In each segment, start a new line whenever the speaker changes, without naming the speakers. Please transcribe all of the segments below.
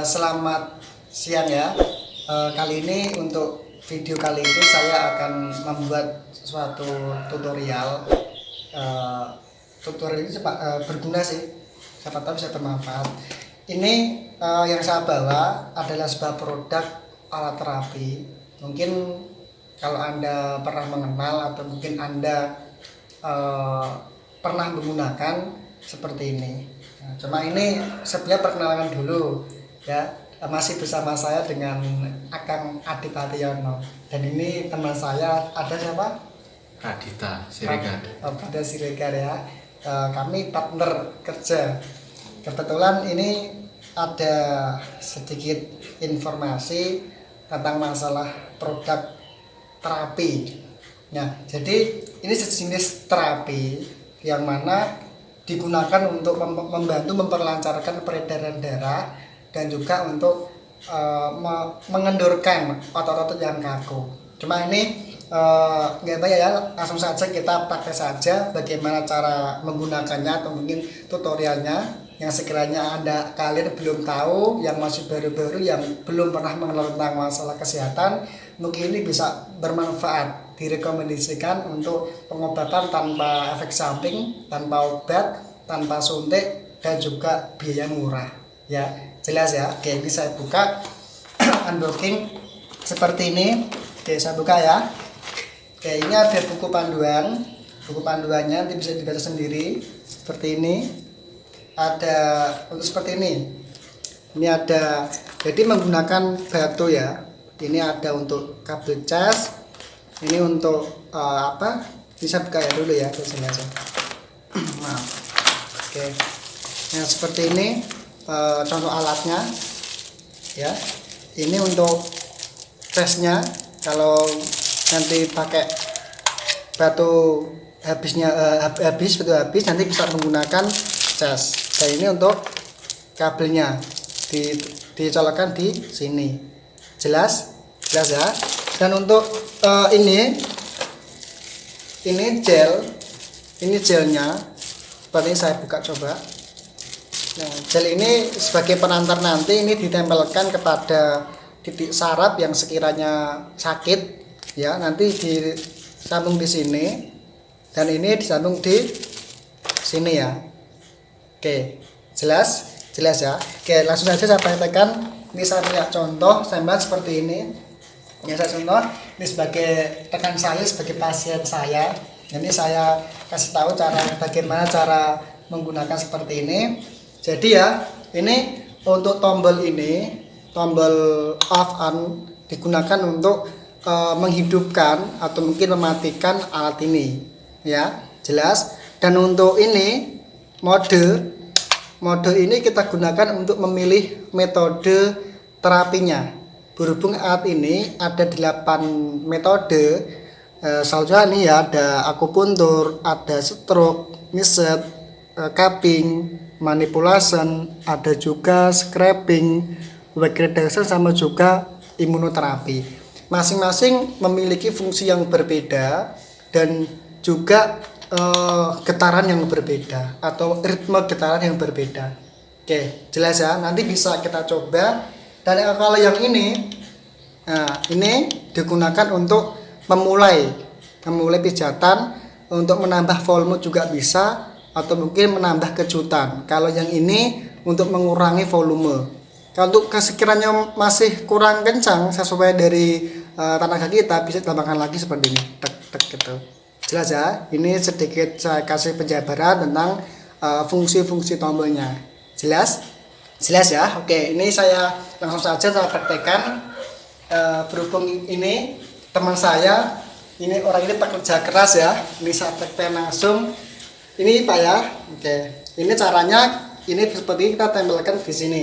Eh, selamat siang ya. Eh, kali ini untuk video kali ini saya akan membuat suatu tutorial. Eh, tutorial ini berguna sih, siapa tahu bisa bermanfaat. Ini yang saya bawa adalah sebuah produk alat terapi. Mungkin kalau anda pernah mengenal atau mungkin anda pernah menggunakan seperti ini. Nah, cuma ini sebenarnya perkenalan dulu ya masih bersama saya dengan Akang Adit Haryono dan ini teman saya ada siapa?
Radita Siregar.
Oh, ada Siregar ya. Eh, kami partner kerja. Kebetulan ini ada sedikit informasi tentang masalah produk terapi. Nah, jadi ini sejenis terapi yang mana digunakan untuk mem- membantu memperlancarkan peredaran darah dan juga untuk eh, me- mengendurkan otot-otot yang kaku. Cuma ini eh, nggak banyak ya, langsung saja kita pakai saja bagaimana cara menggunakannya atau mungkin tutorialnya yang sekiranya anda kalian belum tahu, yang masih baru-baru, yang belum pernah mengenal tentang masalah kesehatan, mungkin ini bisa bermanfaat direkomendasikan untuk pengobatan tanpa efek samping, tanpa obat, tanpa suntik dan juga biaya murah. Ya, jelas ya. Oke, ini saya buka unboxing seperti ini. Oke, saya buka ya. Oke, ini ada buku panduan. Buku panduannya nanti bisa dibaca sendiri seperti ini. Ada untuk seperti ini. Ini ada jadi menggunakan batu ya. Ini ada untuk kabel cas, ini untuk eh, apa bisa buka ya dulu ya biasanya aja maaf oke nah seperti ini eh, contoh alatnya ya. Ini untuk tesnya kalau nanti pakai batu habisnya hab- habis betul habis nanti bisa menggunakan cas dan ini untuk kabelnya di dicolokkan di sini. Jelas? Jelas ya? Dan untuk eh, ini ini gel ini gelnya seperti saya buka coba nah gel ini sebagai penantar nanti ini ditempelkan kepada titik saraf yang sekiranya sakit ya. Nanti disambung di sini dan ini disambung di sini ya. Oke jelas? Jelas ya? Oke langsung saja saya praktekkan. Ini saya punya contoh sampel seperti ini. Ya saya contoh ini sebagai rekan saya sebagai pasien saya. Ini saya kasih tahu cara bagaimana cara menggunakan seperti ini jadi ya ini untuk tombol ini tombol off on digunakan untuk eh, menghidupkan atau mungkin mematikan alat ini. Ya jelas. Dan untuk ini mode mode ini kita gunakan untuk memilih metode terapinya. Berhubung alat ini ada 8 metode eh, salah ini ya ada akupuntur ada stroke niset eh, cupping manipulation ada juga scraping wag reduction sama juga imunoterapi masing-masing memiliki fungsi yang berbeda dan juga eh, getaran yang berbeda atau ritme getaran yang berbeda. Oke jelas ya? Nanti bisa kita coba. Dan yang- kalau yang ini nah ini digunakan untuk memulai memulai pijatan. Untuk menambah volume juga bisa atau mungkin menambah kejutan. Kalau yang ini untuk mengurangi volume. Kalau untuk sekiranya masih kurang kencang sesuai dari eh, tenaga kita bisa ditambahkan lagi seperti ini. Tek tek gitu. Jelas ya ini sedikit saya kasih penjabaran tentang eh, fungsi-fungsi tombolnya. Jelas? Jelas ya? Oke ini saya langsung saja saya praktekkan. Eh, berhubung ini teman saya ini orang ini pekerja keras ya. Ini saya praktek langsung ini pak ya oke. Ini caranya ini seperti kita tempelkan di sini.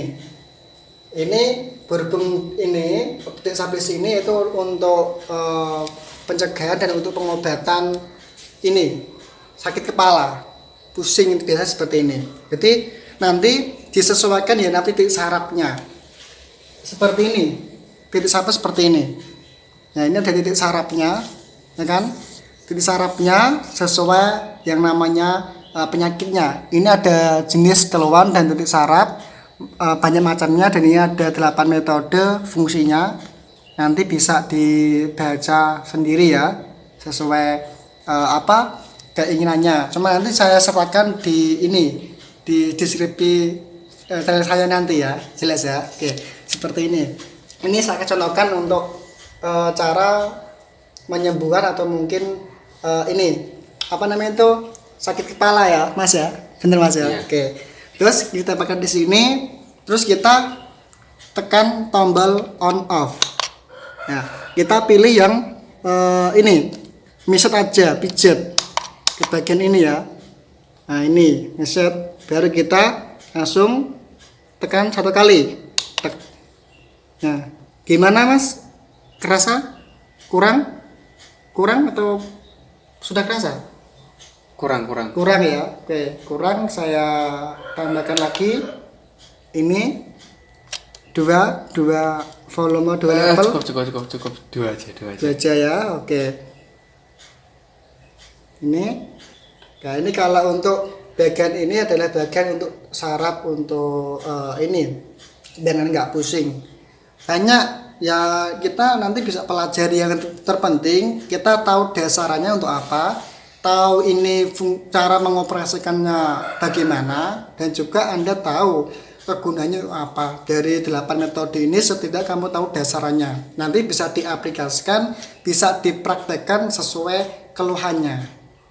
Ini berhubung ini titik sampai sini itu untuk eh, pencegahan dan untuk pengobatan ini sakit kepala pusing biasa seperti ini. Jadi nanti disesuaikan ya nanti titik sarafnya seperti ini titik saraf seperti ini. Nah ini ada titik sarafnya ya kan titik sarafnya sesuai yang namanya uh, penyakitnya. Ini ada jenis keluhan dan titik saraf eh, banyak macamnya dan ini ada 8 metode fungsinya. Nanti bisa dibaca sendiri ya sesuai eh, apa keinginannya. Cuma nanti saya sertakan di ini di deskripsi eh, saya nanti ya jelas ya. Oke seperti ini. Ini saya contohkan untuk eh, cara menyembuhkan atau mungkin eh, ini apa namanya itu sakit kepala ya mas ya bener mas ya
Iya.
oke terus kita pakai di sini terus kita tekan tombol on off Nah, kita pilih yang eh, ini, miset aja, pijat ke bagian ini ya. Nah, ini miset, baru kita langsung tekan satu kali. Tek. Nah, gimana mas? Kerasa? Kurang? Kurang atau sudah kerasa?
Kurang kurang.
Kurang ya. Oke, kurang saya tambahkan lagi. Ini dua dua volume dua
Eh,
level
cukup cukup cukup cukup dua aja dua aja.
Itu aja ya oke ini nah ini kalau untuk bagian ini adalah bagian untuk saraf untuk eh, ini dan nggak pusing banyak ya kita nanti bisa pelajari yang ter- terpenting. Kita tahu dasarannya untuk apa tahu ini cara mengoperasikannya bagaimana dan juga anda tahu kegunaannya apa. Dari 8 metode ini setidak kamu tahu dasarannya nanti bisa diaplikasikan bisa dipraktekkan sesuai keluhannya.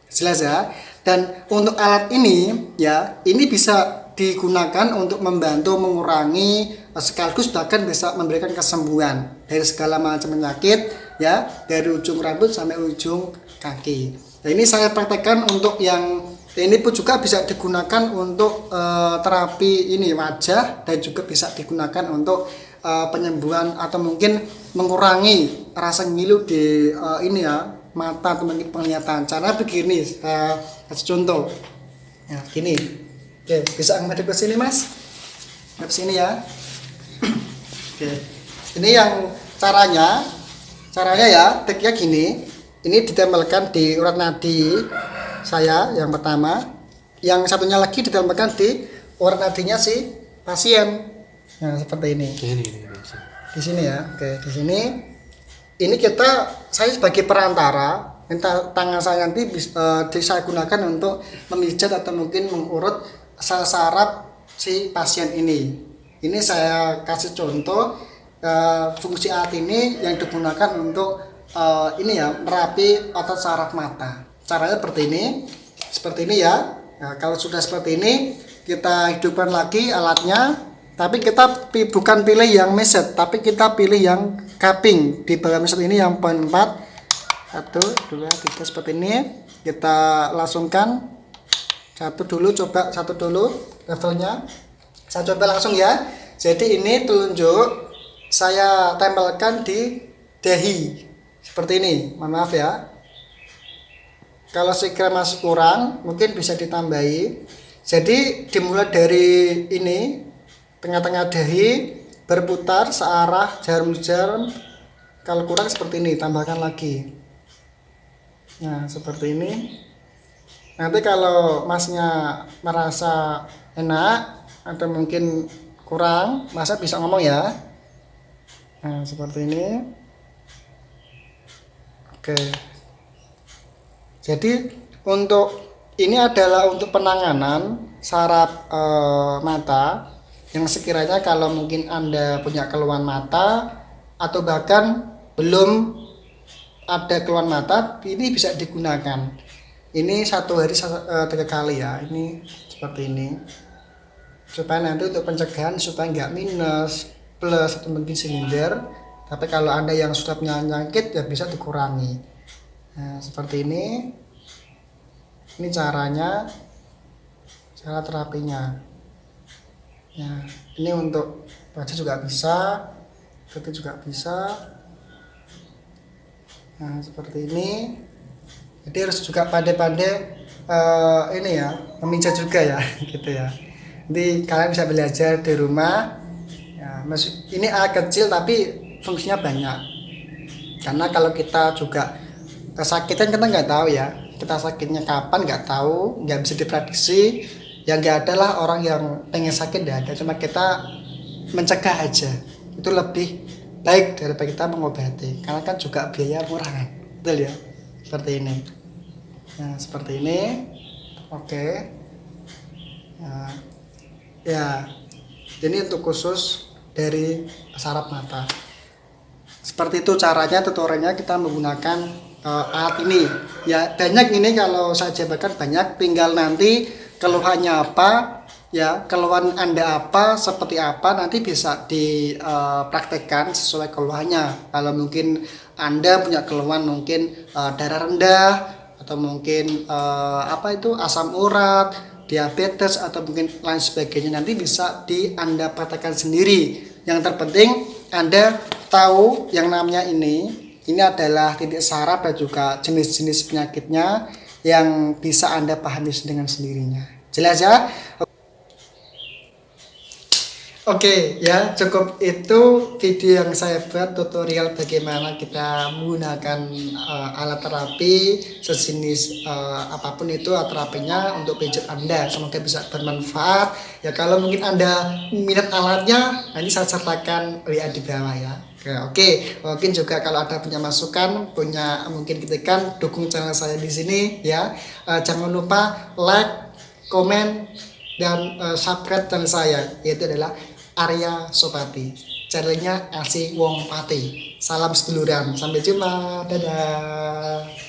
Jelas ya? Dan untuk alat ini ya ini bisa digunakan untuk membantu mengurangi eh, sekaligus bahkan bisa memberikan kesembuhan dari segala macam penyakit ya dari ujung rambut sampai ujung kaki. Nah, ini saya praktekkan untuk yang ini pun juga bisa digunakan untuk eh, terapi ini wajah dan juga bisa digunakan untuk eh, penyembuhan atau mungkin mengurangi rasa ngilu di eh, ini ya mata atau mungkin penglihatan. Cara begini saya contoh. Ya gini oke bisa ngadep ke sini mas. Ngadep sini ya. Oke. Ini yang caranya caranya ya triknya gini. Ini ditempelkan di urat nadi saya yang pertama. Yang satunya lagi ditempelkan di urat nadinya si pasien. Nah seperti ini.
Ini ini. ini.
di sini. Ya. Oke di sini. Ini kita saya sebagai perantara minta tangan saya nanti bis- eh, di- saya gunakan untuk memijat atau mungkin mengurut sel saraf si pasien ini. Ini saya kasih contoh eh, fungsi alat ini yang digunakan untuk eh, ini ya merapi otot saraf mata. Caranya seperti ini seperti ini ya. Nah, kalau sudah seperti ini kita hidupkan lagi alatnya tapi kita bukan pilih yang meset tapi kita pilih yang cupping. Di bawah meset ini yang poin 4 satu dua tiga seperti ini. Kita langsungkan satu dulu coba satu dulu levelnya. Saya coba langsung ya. Jadi ini telunjuk saya tempelkan di dahi. Seperti ini mohon maaf ya. Kalau sekira masih kurang mungkin bisa ditambahi. Jadi dimulai dari ini tengah-tengah dahi berputar searah jarum-jarum. Kalau kurang seperti ini tambahkan lagi. Nah seperti ini nanti kalau masnya merasa enak atau mungkin kurang masa bisa ngomong ya. Nah seperti ini. Oke. Jadi untuk ini adalah untuk penanganan saraf eh, mata yang sekiranya kalau mungkin Anda punya keluhan mata atau bahkan belum ada keluhan mata ini bisa digunakan. Ini satu hari eh, tiga kali ya. Ini seperti ini supaya nanti untuk pencegahan supaya nggak minus plus atau mungkin silinder. Tapi kalau anda yang sudah punya penyakit ya bisa dikurangi. Nah, seperti ini. Ini caranya, cara terapinya. Ya, ini untuk wajah juga bisa, kaki juga bisa. Nah, seperti ini. Jadi harus juga pandai-pandai eh, ini ya, memijat juga ya, gitu ya. Nanti kalian bisa belajar di rumah. Ya, ini alat kecil tapi fungsinya banyak. Karena kalau kita juga kesakitan kita nggak tahu ya, kita sakitnya kapan nggak tahu, nggak bisa diprediksi. ya nggak ada lah orang yang pengen sakit nggak ada cuma kita mencegah aja itu lebih baik daripada kita mengobati karena kan juga biaya murah kan betul ya seperti ini. Nah seperti ini. Oke. Nah, ya. Ini untuk khusus dari saraf mata. Seperti itu caranya tutorialnya kita menggunakan uh, alat ini. Ya banyak ini kalau saya jabarkan banyak. Tinggal nanti keluhannya apa ya keluhan anda apa seperti apa nanti bisa dipraktekkan sesuai keluhannya. Kalau mungkin anda punya keluhan mungkin uh, darah rendah atau mungkin uh, apa itu asam urat diabetes atau mungkin lain sebagainya nanti bisa di anda praktekkan sendiri. Yang terpenting anda tahu yang namanya ini ini adalah titik saraf dan juga jenis-jenis penyakitnya yang bisa anda pahami dengan sendirinya. Jelas ya Oke ya cukup itu video yang saya buat tutorial bagaimana kita menggunakan uh, alat terapi sejenis uh, apa pun itu alat terapinya untuk pijat anda. Semoga bisa bermanfaat. Ya kalau mungkin anda minat alatnya nanti saya sertakan WA di bawah ya. Oke, oke. Mungkin juga kalau ada punya masukan punya mungkin kritikan dukung channel saya di sini ya. Uh, jangan lupa like komen dan uh, subscribe channel saya yaitu adalah Arya Sopati channelnya Asi Wong Pati salam seduluran. Sampai jumpa. Dadah